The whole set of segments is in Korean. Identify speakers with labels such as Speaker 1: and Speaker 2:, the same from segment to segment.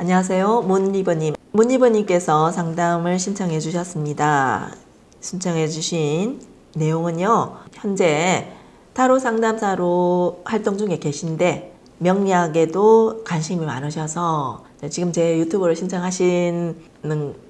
Speaker 1: 안녕하세요. 문리버님. 문리버님께서 상담을 신청해 주셨습니다. 신청해 주신 내용은요. 현재 타로 상담사로 활동 중에 계신데 명리학에도 관심이 많으셔서 지금 제 유튜브를 신청하시는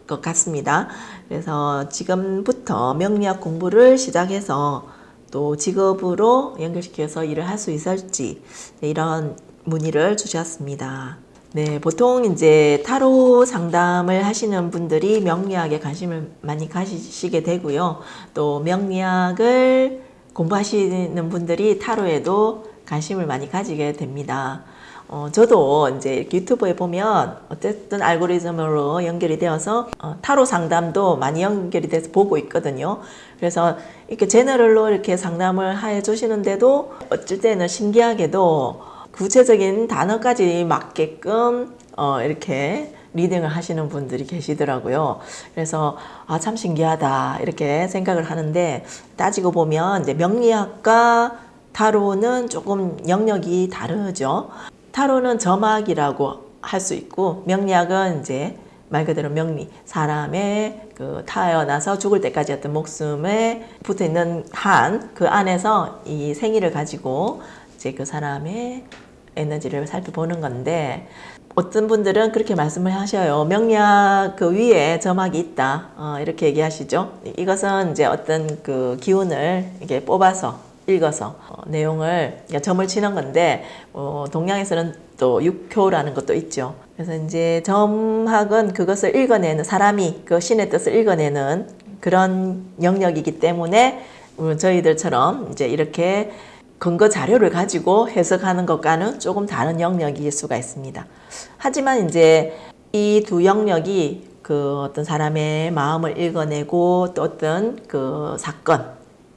Speaker 1: 것 같습니다. 그래서 지금부터 명리학 공부를 시작해서 또 직업으로 연결시켜서 일을 할 수 있을지 이런 문의를 주셨습니다. 네, 보통 이제 타로 상담을 하시는 분들이 명리학에 관심을 많이 가지시게 되고요. 또 명리학을 공부하시는 분들이 타로에도 관심을 많이 가지게 됩니다. 어, 저도 이제 유튜브에 보면 어쨌든 알고리즘으로 연결이 되어서 어, 타로 상담도 많이 연결이 돼서 보고 있거든요. 그래서 이렇게 제너럴로 이렇게 상담을 해 주시는데도 어쩔 때는 신기하게도 구체적인 단어까지 맞게끔 어, 이렇게 리딩을 하시는 분들이 계시더라고요. 그래서 아 참 신기하다 이렇게 생각을 하는데 따지고 보면 이제 명리학과 타로는 조금 영역이 다르죠. 타로는 점학이라고 할 수 있고 명리학은 이제 말 그대로 명리 사람의 그 타어나서 죽을 때까지 어떤 목숨에 붙어 있는 한 그 안에서 이 생일을 가지고 이제 그 사람의 에너지를 살펴보는 건데 어떤 분들은 그렇게 말씀을 하셔요. 명리학 그 위에 점막이 있다. 어, 이렇게 얘기하시죠. 이것은 이제 어떤 그 기운을 이게 뽑아서 읽어서 어, 내용을 그러니까 점을 치는 건데 어, 동양에서는 또 육효라는 것도 있죠. 그래서 이제 점학은 그것을 읽어내는 사람이 그 신의 뜻을 읽어내는 그런 영역이기 때문에 저희들처럼 이제 이렇게 근거 자료를 가지고 해석하는 것과는 조금 다른 영역일 수가 있습니다. 하지만 이제 이 두 영역이 그 어떤 사람의 마음을 읽어내고 또 어떤 그 사건,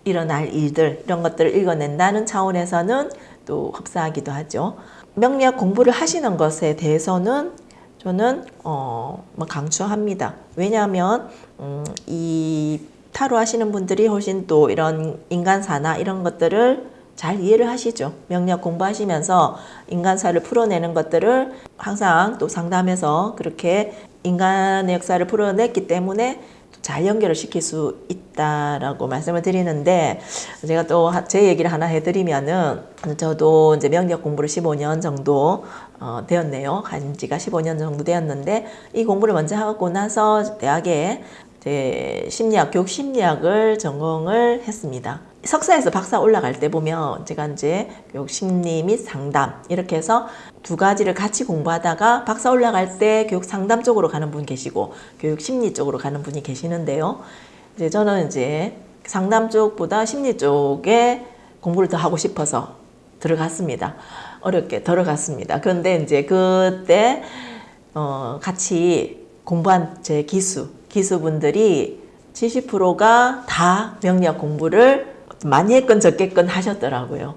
Speaker 1: 일어날 일들 이런 것들을 읽어낸다는 차원에서는 또 흡사하기도 하죠. 명리학 공부를 하시는 것에 대해서는 저는 어, 뭐 강추합니다. 왜냐하면 음, 이 타로 하시는 분들이 훨씬 또 이런 인간사나 이런 것들을 잘 이해를 하시죠. 명리학 공부하시면서 인간사를 풀어내는 것들을 항상 또 상담해서 그렇게 인간의 역사를 풀어냈기 때문에 잘 연결을 시킬 수 있다라고 말씀을 드리는데 제가 또 제 얘기를 하나 해드리면은 저도 이제 명리학 공부를 15년 정도 어, 되었네요. 한 지가 15년 정도 되었는데 이 공부를 먼저 하고 나서 대학에 제 심리학, 교육 심리학을 전공을 했습니다. 석사에서 박사 올라갈 때 보면 제가 이제 교육 심리 및 상담 이렇게 해서 두 가지를 같이 공부하다가 박사 올라갈 때 교육 상담 쪽으로 가는 분 계시고 교육 심리 쪽으로 가는 분이 계시는데요. 이제 저는 이제 상담 쪽보다 심리 쪽에 공부를 더 하고 싶어서 들어갔습니다. 어렵게 들어갔습니다. 그런데 이제 그때 어 같이 공부한 제 기수 기수분들이 70%가 다 명리학 공부를 많이 했건 적겠건 하셨더라고요.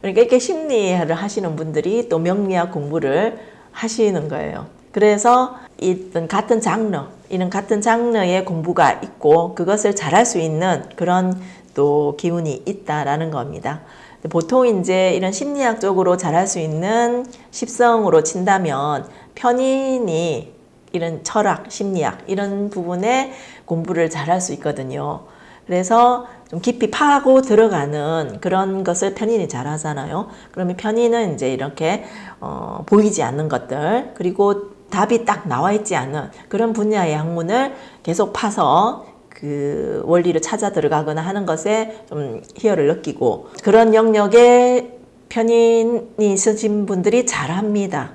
Speaker 1: 그러니까 이렇게 심리를 하시는 분들이 또 명리학 공부를 하시는 거예요. 그래서 이떤 같은 장르, 이런 같은 장르의 공부가 있고 그것을 잘할 수 있는 그런 또 기운이 있다라는 겁니다. 보통 이제 이런 심리학적으로 잘할 수 있는 십성으로 친다면 편인이 이런 철학, 심리학 이런 부분에 공부를 잘할 수 있거든요. 그래서 좀 깊이 파고 들어가는 그런 것을 편인이 잘 하잖아요. 그러면 편인은 이제 이렇게 어, 보이지 않는 것들 그리고 답이 딱 나와 있지 않은 그런 분야의 학문을 계속 파서 그 원리를 찾아 들어가거나 하는 것에 좀 희열을 느끼고 그런 영역에 편인이 있으신 분들이 잘합니다.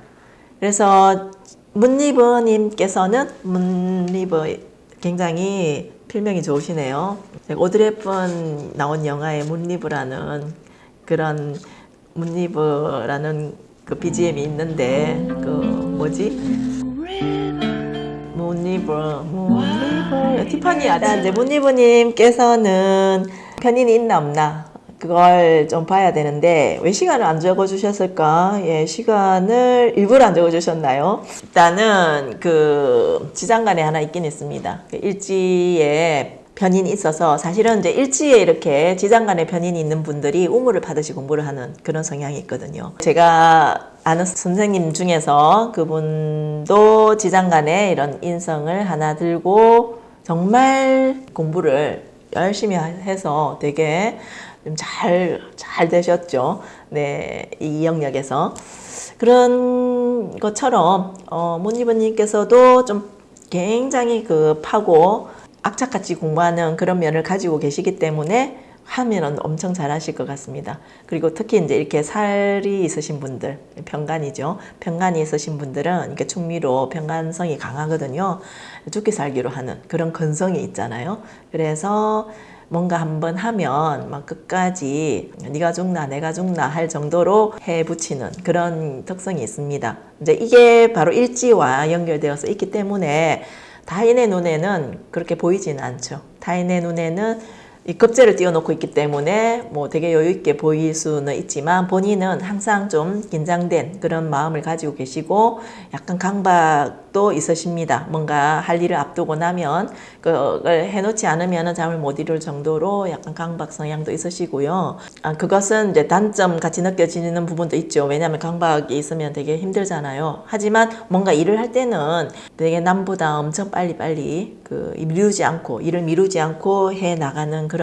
Speaker 1: 그래서 문리버님께서는 문리버 굉장히 필명이 좋으시네요. 헵번 나온 영화의 문리브라는 그런 문리브라는 그 BGM이 있는데 그 뭐지? 문리브 문리브 티파니 이제 문리브님께서는 편인이 있나 없나 그걸 좀 봐야 되는데 왜 시간을 안 적어주셨을까? 예, 시간을 일부러 안 적어주셨나요? 일단은 그 지장간에 하나 있긴 있습니다. 그 일지에 편인이 있어서 사실은 이제 일지에 이렇게 지장간에 편인이 있는 분들이 우물을 받으시 공부를 하는 그런 성향이 있거든요. 제가 아는 선생님 중에서 그분도 지장간에 이런 인성을 하나 들고 정말 공부를 열심히 해서 되게 좀 잘, 잘 되셨죠. 네, 이 영역에서. 그런 것처럼, 어, 문희번님께서도 좀 굉장히 그 파고 악착같이 공부하는 그런 면을 가지고 계시기 때문에 하면은 엄청 잘하실 것 같습니다. 그리고 특히 이제 이렇게 살이 있으신 분들, 편간이죠. 편간이 있으신 분들은 이렇게 충미로 편간성이 강하거든요. 죽기 살기로 하는 그런 근성이 있잖아요. 그래서 뭔가 한번 하면 막 끝까지 네가 죽나 내가 죽나 할 정도로 해 붙이는 그런 특성이 있습니다. 이제 이게 바로 일지와 연결되어서 있기 때문에 타인의 눈에는 그렇게 보이지는 않죠. 타인의 눈에는 이 급제를 띄워놓고 있기 때문에 뭐 되게 여유 있게 보일 수는 있지만 본인은 항상 좀 긴장된 그런 마음을 가지고 계시고 약간 강박도 있으십니다. 뭔가 할 일을 앞두고 나면 그걸 해놓지 않으면 잠을 못 이룰 정도로 약간 강박 성향도 있으시고요. 아, 그것은 이제 단점 같이 느껴지는 부분도 있죠. 왜냐하면 강박이 있으면 되게 힘들잖아요. 하지만 뭔가 일을 할 때는 되게 남보다 엄청 빨리빨리 그 미루지 않고 일을 미루지 않고 해 나가는 그런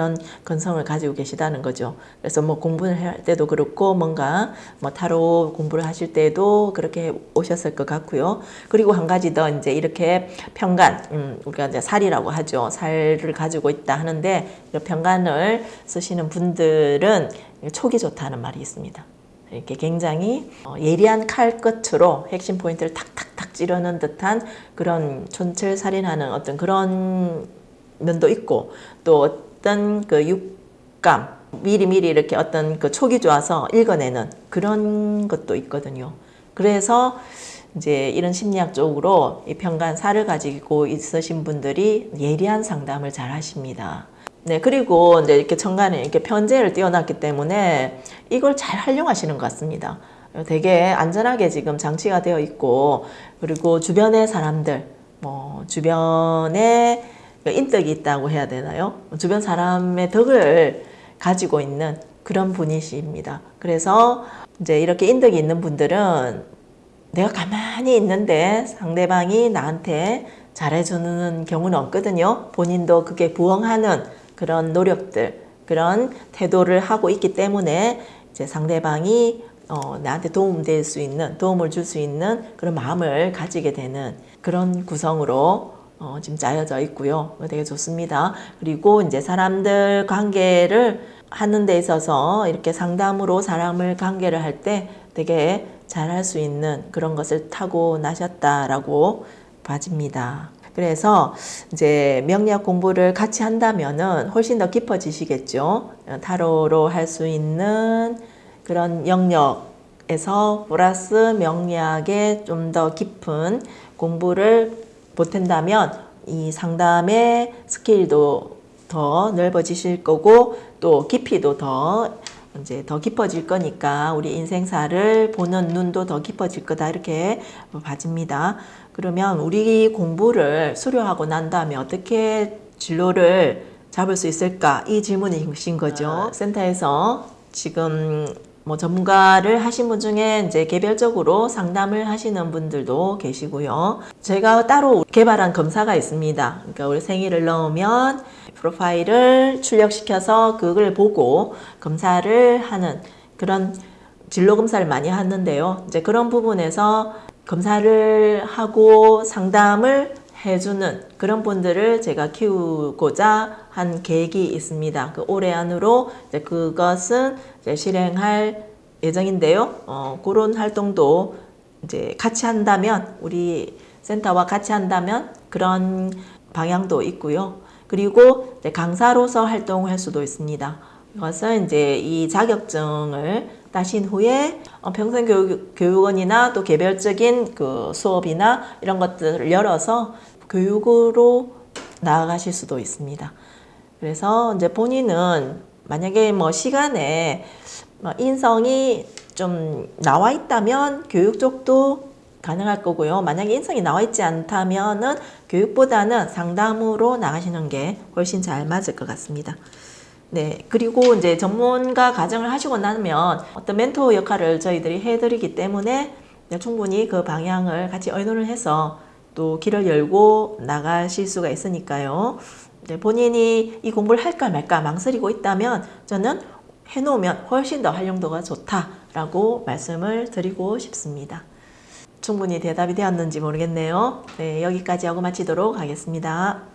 Speaker 1: 건성을 가지고 계시다는 거죠. 그래서 뭐 공부를 할 때도 그렇고 뭔가 뭐 타로 공부를 하실 때도 그렇게 오셨을 것 같고요. 그리고 한 가지 더 이제 이렇게 평간 음, 우리가 이제 살이라고 하죠. 살을 가지고 있다 하는데 이 평간을 쓰시는 분들은 촉이 좋다는 말이 있습니다. 이렇게 굉장히 어, 예리한 칼 끝으로 핵심 포인트를 탁탁탁 찌르는 듯한 그런 촌철살인하는 어떤 그런 면도 있고 또 어떤 그 육감 미리미리 이렇게 어떤 그 촉이 좋아서 읽어내는 그런 것도 있거든요. 그래서 이제 이런 심리학 쪽으로 이 평간사를 가지고 있으신 분들이 예리한 상담을 잘 하십니다. 네, 그리고 이제 이렇게 천간에 이렇게 편제를 띄워놨기 때문에 이걸 잘 활용하시는 것 같습니다. 되게 안전하게 지금 장치가 되어 있고, 그리고 주변의 사람들, 뭐, 주변에 인덕이 있다고 해야 되나요? 주변 사람의 덕을 가지고 있는 그런 분이십니다. 그래서 이제 이렇게 인덕이 있는 분들은 내가 가만히 있는데 상대방이 나한테 잘해주는 경우는 없거든요. 본인도 그게 부응하는 그런 노력들, 그런 태도를 하고 있기 때문에 이제 상대방이 어, 나한테 도움될 수 있는, 도움을 줄 수 있는 그런 마음을 가지게 되는 그런 구성으로 어, 지금 짜여져 있고요. 되게 좋습니다. 그리고 이제 사람들 관계를 하는 데 있어서 이렇게 상담으로 사람을 관계를 할 때 되게 잘 할 수 있는 그런 것을 타고 나셨다라고 봐집니다. 그래서 이제 명리학 공부를 같이 한다면은 훨씬 더 깊어지시겠죠. 타로로 할 수 있는 그런 영역에서 플러스 명리학에 좀 더 깊은 공부를 보탠다면 이 상담의 스케일도 더 넓어지실 거고 또 깊이도 더 이제 더 깊어질 거니까 우리 인생사를 보는 눈도 더 깊어질 거다 이렇게 봐집니다. 그러면 우리 공부를 수료하고 난 다음에 어떻게 진로를 잡을 수 있을까? 이 질문이신 거죠. 아. 센터에서 지금 뭐 전문가를 하신 분 중에 이제 개별적으로 상담을 하시는 분들도 계시고요. 제가 따로 개발한 검사가 있습니다. 그러니까 우리 생일을 넣으면 프로파일을 출력시켜서 그걸 보고 검사를 하는 그런 진로 검사를 많이 하는데요. 이제 그런 부분에서 검사를 하고 상담을 해주는 그런 분들을 제가 키우고자 한 계획이 있습니다. 그 올해 안으로 이제 그것은 이제 실행할 예정인데요. 어, 그런 활동도 이제 같이 한다면 우리 센터와 같이 한다면 그런 방향도 있고요. 그리고 강사로서 활동할 수도 있습니다. 이것은 이제 이 자격증을 따신 후에 어, 평생교육원이나 또 개별적인 그 수업이나 이런 것들을 열어서 교육으로 나아가실 수도 있습니다. 그래서 이제 본인은 만약에 뭐 시간에 뭐 인성이 좀 나와 있다면 교육 쪽도 가능할 거고요. 만약에 인성이 나와 있지 않다면은 교육보다는 상담으로 나가시는 게 훨씬 잘 맞을 것 같습니다. 네, 그리고 이제 전문가 과정을 하시고 나면 어떤 멘토 역할을 저희들이 해드리기 때문에 충분히 그 방향을 같이 의논을 해서 또 길을 열고 나가실 수가 있으니까요. 이제 본인이 이 공부를 할까 말까 망설이고 있다면 저는 해놓으면 훨씬 더 활용도가 좋다라고 말씀을 드리고 싶습니다. 충분히 대답이 되었는지 모르겠네요. 네, 여기까지 하고 마치도록 하겠습니다.